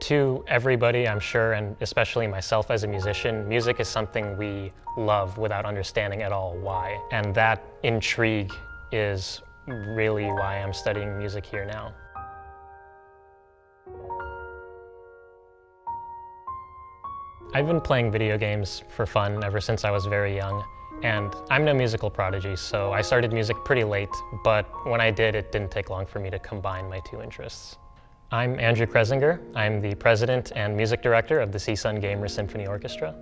To everybody, I'm sure, and especially myself as a musician, music is something we love without understanding at all why. And that intrigue is really why I'm studying music here now. I've been playing video games for fun ever since I was very young. And I'm no musical prodigy, so I started music pretty late, but when I did, it didn't take long for me to combine my two interests. I'm Andrew Kresinger. I'm the president and music director of the CSUN Gamer Symphony Orchestra.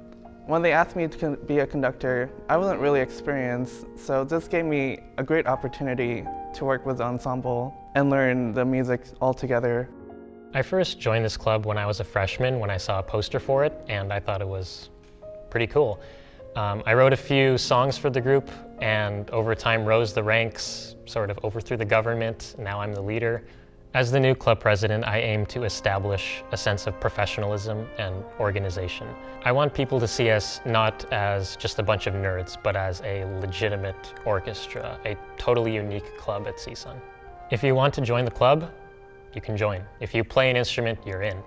When they asked me to be a conductor, I wasn't really experienced, so this gave me a great opportunity to work with the ensemble and learn the music all together. I first joined this club when I was a freshman when I saw a poster for it, and I thought it was pretty cool. Um, I wrote a few songs for the group, and over time rose the ranks, sort of overthrew the government. Now I'm the leader. As the new club president, I aim to establish a sense of professionalism and organization. I want people to see us not as just a bunch of nerds, but as a legitimate orchestra, a totally unique club at CSUN. If you want to join the club, you can join. If you play an instrument, you're in.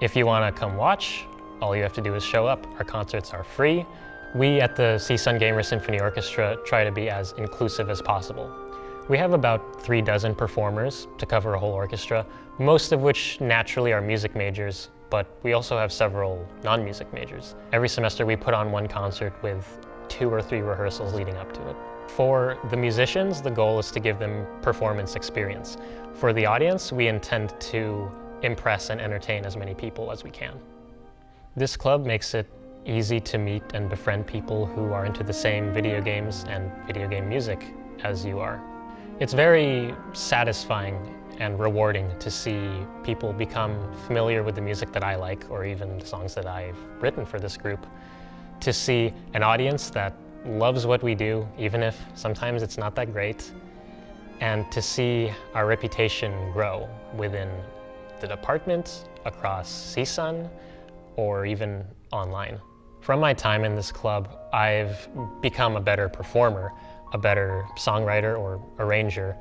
If you want to come watch, all you have to do is show up. Our concerts are free. We at the CSUN Gamer Symphony Orchestra try to be as inclusive as possible. We have about three dozen performers to cover a whole orchestra, most of which naturally are music majors, but we also have several non-music majors. Every semester we put on one concert with two or three rehearsals leading up to it. For the musicians, the goal is to give them performance experience. For the audience, we intend to impress and entertain as many people as we can. This club makes it easy to meet and befriend people who are into the same video games and video game music as you are. It's very satisfying and rewarding to see people become familiar with the music that I like or even the songs that I've written for this group. To see an audience that loves what we do, even if sometimes it's not that great, and to see our reputation grow within the department, across CSUN, or even online. From my time in this club, I've become a better performer a better songwriter or arranger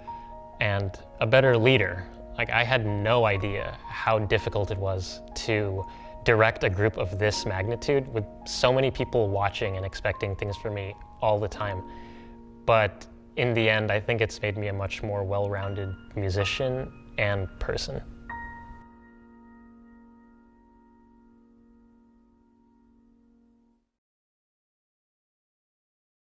and a better leader. Like I had no idea how difficult it was to direct a group of this magnitude with so many people watching and expecting things from me all the time. But in the end, I think it's made me a much more well-rounded musician and person.